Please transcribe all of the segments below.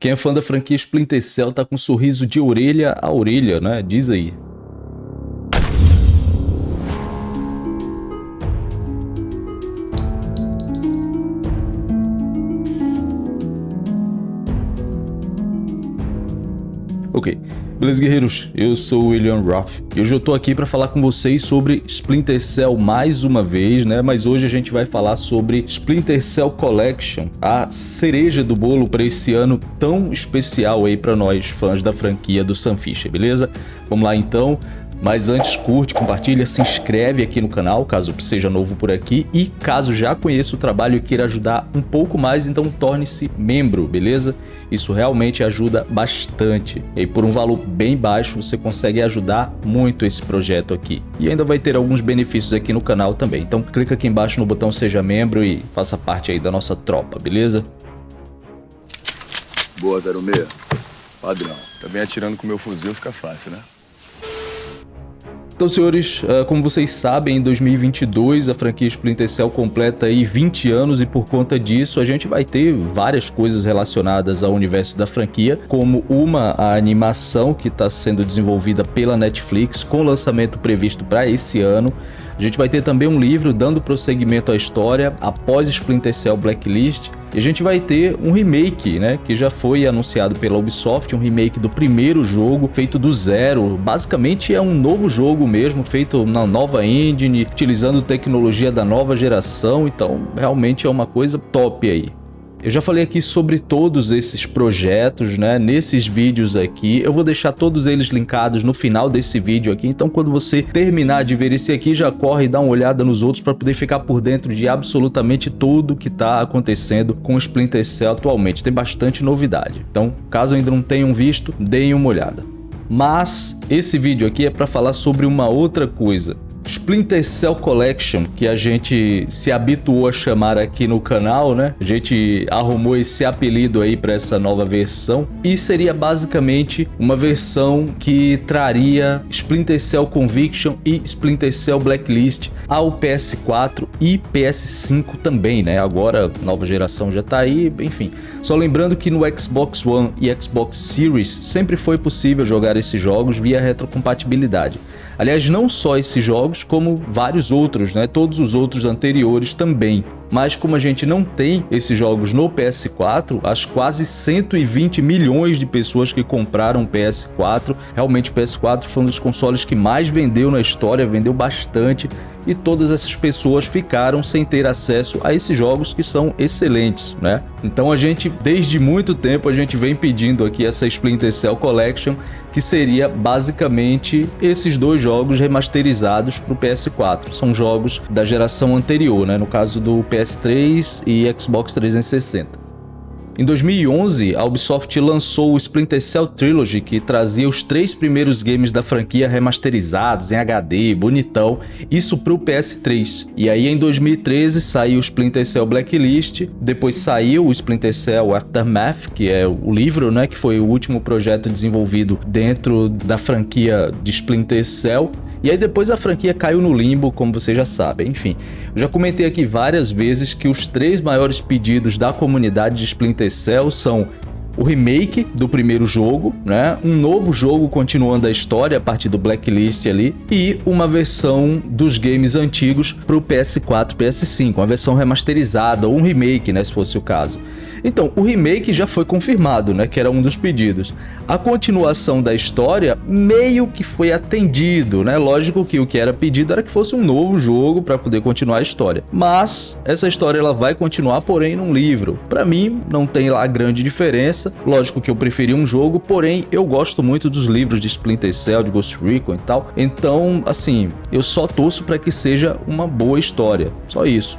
Quem é fã da franquia Splinter Cell tá com um sorriso de orelha a orelha, né? Diz aí. Ok. Beleza, guerreiros? Eu sou o William Roth e hoje eu tô aqui para falar com vocês sobre Splinter Cell mais uma vez, né? Mas hoje a gente vai falar sobre Splinter Cell Collection, a cereja do bolo para esse ano tão especial aí para nós fãs da franquia do Sam Fisher, beleza? Vamos lá então. Mas antes, curte, compartilha, se inscreve aqui no canal, caso seja novo por aqui. E caso já conheça o trabalho e queira ajudar um pouco mais, então torne-se membro, beleza? Isso realmente ajuda bastante. E por um valor bem baixo, você consegue ajudar muito esse projeto aqui. E ainda vai ter alguns benefícios aqui no canal também. Então clica aqui embaixo no botão Seja Membro e faça parte aí da nossa tropa, beleza? Boa, 06. Padrão. Também atirando com meu fuzil fica fácil, né? Então, senhores, ah, como vocês sabem, em 2022 a franquia Splinter Cell completa aí 20 anos e por conta disso a gente vai ter várias coisas relacionadas ao universo da franquia, como uma a animação que está sendo desenvolvida pela Netflix com lançamento previsto para esse ano, a gente vai ter também um livro dando prosseguimento à história após Splinter Cell Blacklist. E a gente vai ter um remake, né, que já foi anunciado pela Ubisoft, um remake do primeiro jogo, feito do zero. Basicamente é um novo jogo mesmo, feito na nova engine, utilizando tecnologia da nova geração, então realmente é uma coisa top aí. Eu já falei aqui sobre todos esses projetos, né, nesses vídeos aqui. Eu vou deixar todos eles linkados no final desse vídeo aqui. Então, quando você terminar de ver esse aqui, já corre e dá uma olhada nos outros para poder ficar por dentro de absolutamente tudo que está acontecendo com o Splinter Cell atualmente. Tem bastante novidade. Então, caso ainda não tenham visto, deem uma olhada. Mas esse vídeo aqui é para falar sobre uma outra coisa. Splinter Cell Collection, que a gente se habituou a chamar aqui no canal, né? A gente arrumou esse apelido aí para essa nova versão e seria basicamente uma versão que traria Splinter Cell Conviction e Splinter Cell Blacklist ao PS4 e PS5 também, né? Agora nova geração já tá aí, enfim. Só lembrando que no Xbox One e Xbox Series sempre foi possível jogar esses jogos via retrocompatibilidade. Aliás, não só esses jogos, como vários outros, né? Todos os outros anteriores também. Mas como a gente não tem esses jogos no PS4, as quase 120 milhões de pessoas que compraram PS4, realmente o PS4 foi um dos consoles que mais vendeu na história, vendeu bastante e todas essas pessoas ficaram sem ter acesso a esses jogos que são excelentes, né? Então a gente, desde muito tempo, a gente vem pedindo aqui essa Splinter Cell Collection, que seria basicamente esses dois jogos remasterizados para o PS4. São jogos da geração anterior, né? No caso do PS3 e Xbox 360. Em 2011, a Ubisoft lançou o Splinter Cell Trilogy, que trazia os três primeiros games da franquia remasterizados em HD, bonitão, isso para o PS3. E aí em 2013 saiu o Splinter Cell Blacklist, depois saiu o Splinter Cell Aftermath, que é o livro, né, que foi o último projeto desenvolvido dentro da franquia de Splinter Cell, e aí depois a franquia caiu no limbo, como vocês já sabem. Enfim, eu já comentei aqui várias vezes que os três maiores pedidos da comunidade de Splinter Cell são o remake do primeiro jogo, né? um novo jogo continuando a história a partir do Blacklist ali e uma versão dos games antigos para o PS4 PS5, uma versão remasterizada ou um remake, né, se fosse o caso. Então, o remake já foi confirmado, né, que era um dos pedidos. A continuação da história meio que foi atendido, né? Lógico que o que era pedido era que fosse um novo jogo para poder continuar a história. Mas essa história ela vai continuar, porém, num livro. Para mim, não tem lá grande diferença. Lógico que eu preferi um jogo, porém, eu gosto muito dos livros de Splinter Cell, de Ghost Recon e tal. Então, assim, eu só torço para que seja uma boa história. Só isso.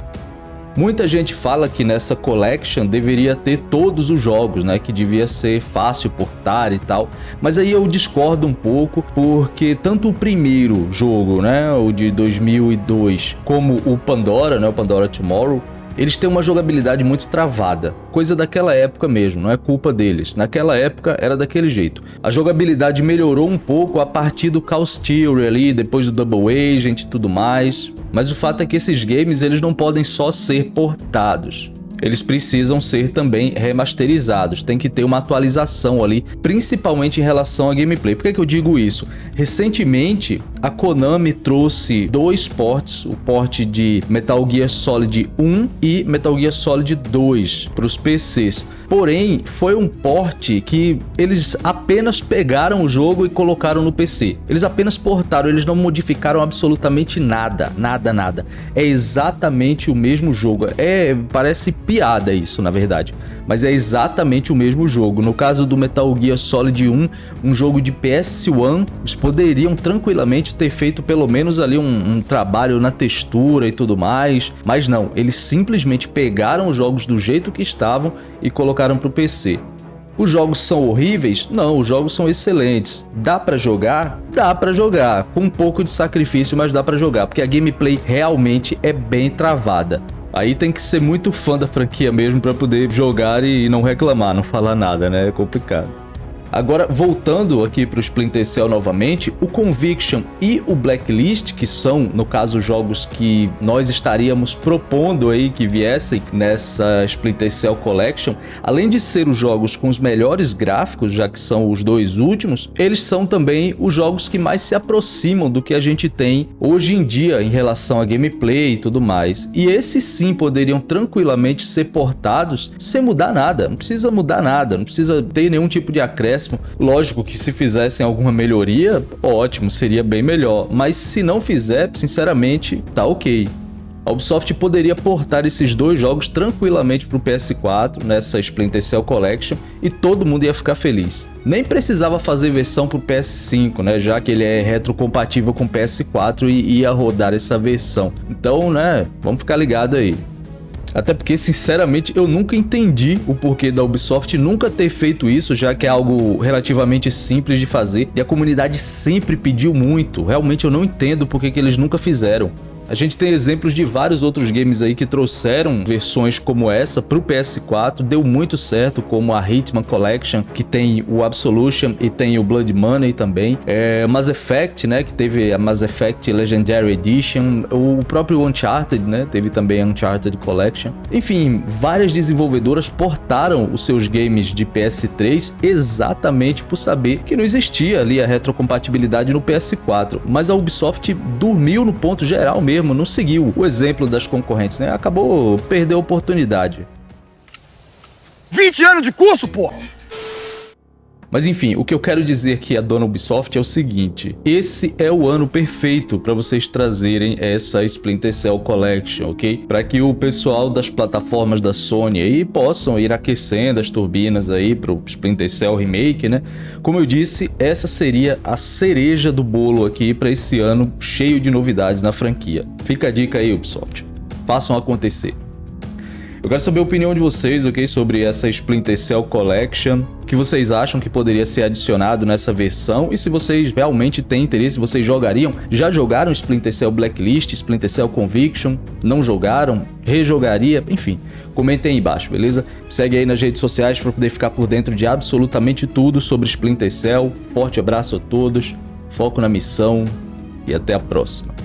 Muita gente fala que nessa collection deveria ter todos os jogos, né? Que devia ser fácil portar e tal. Mas aí eu discordo um pouco, porque tanto o primeiro jogo, né? O de 2002, como o Pandora, né? O Pandora Tomorrow, eles têm uma jogabilidade muito travada, coisa daquela época mesmo, não é culpa deles. Naquela época era daquele jeito. A jogabilidade melhorou um pouco a partir do Chaos Theory ali, depois do Double Agent e tudo mais, mas o fato é que esses games eles não podem só ser portados. eles precisam ser também remasterizados. Tem que ter uma atualização ali, principalmente em relação à gameplay. Por que, que eu digo isso? Recentemente, a Konami trouxe dois ports, o port de Metal Gear Solid 1 e Metal Gear Solid 2 para os PCs. Porém, foi um port que eles apenas pegaram o jogo e colocaram no PC. Eles apenas portaram, eles não modificaram absolutamente nada, nada, nada. É exatamente o mesmo jogo. É, parece piada isso, na verdade mas é exatamente o mesmo jogo. No caso do Metal Gear Solid 1, um jogo de PS1, eles poderiam tranquilamente ter feito pelo menos ali um, um trabalho na textura e tudo mais, mas não, eles simplesmente pegaram os jogos do jeito que estavam e colocaram para o PC. Os jogos são horríveis? Não, os jogos são excelentes. Dá para jogar? Dá para jogar, com um pouco de sacrifício, mas dá para jogar, porque a gameplay realmente é bem travada. Aí tem que ser muito fã da franquia mesmo para poder jogar e não reclamar, não falar nada, né? É complicado. Agora, voltando aqui para o Splinter Cell novamente, o Conviction e o Blacklist, que são, no caso, jogos que nós estaríamos propondo aí que viessem nessa Splinter Cell Collection, além de ser os jogos com os melhores gráficos, já que são os dois últimos, eles são também os jogos que mais se aproximam do que a gente tem hoje em dia em relação a gameplay e tudo mais. E esses sim poderiam tranquilamente ser portados sem mudar nada, não precisa mudar nada, não precisa ter nenhum tipo de acréscimo Lógico que se fizessem alguma melhoria, ótimo, seria bem melhor. Mas se não fizer, sinceramente, tá ok. A Ubisoft poderia portar esses dois jogos tranquilamente para o PS4 nessa Splinter Cell Collection e todo mundo ia ficar feliz. Nem precisava fazer versão para o PS5, né, já que ele é retrocompatível com o PS4 e ia rodar essa versão. Então, né, vamos ficar ligado aí. Até porque, sinceramente, eu nunca entendi o porquê da Ubisoft nunca ter feito isso, já que é algo relativamente simples de fazer e a comunidade sempre pediu muito. Realmente eu não entendo por que eles nunca fizeram. A gente tem exemplos de vários outros games aí que trouxeram versões como essa para o PS4, deu muito certo, como a Hitman Collection, que tem o Absolution e tem o Blood Money também. É, Mass Effect, né, que teve a Mass Effect Legendary Edition, o próprio Uncharted, né, teve também a Uncharted Collection. Enfim, várias desenvolvedoras portaram os seus games de PS3 exatamente por saber que não existia ali a retrocompatibilidade no PS4, mas a Ubisoft dormiu no ponto geral mesmo mesmo não seguiu o exemplo das concorrentes, né? Acabou perdendo a oportunidade. 20 anos de curso, pô! Mas enfim, o que eu quero dizer aqui a dona Ubisoft é o seguinte, esse é o ano perfeito para vocês trazerem essa Splinter Cell Collection, ok? Para que o pessoal das plataformas da Sony aí possam ir aquecendo as turbinas aí para o Splinter Cell Remake, né? Como eu disse, essa seria a cereja do bolo aqui para esse ano cheio de novidades na franquia. Fica a dica aí, Ubisoft. Façam acontecer. Eu quero saber a opinião de vocês, ok? Sobre essa Splinter Cell Collection. O que vocês acham que poderia ser adicionado nessa versão? E se vocês realmente têm interesse, vocês jogariam? Já jogaram Splinter Cell Blacklist, Splinter Cell Conviction? Não jogaram? Rejogaria? Enfim, comentem aí embaixo, beleza? Segue aí nas redes sociais para poder ficar por dentro de absolutamente tudo sobre Splinter Cell. Forte abraço a todos, foco na missão e até a próxima.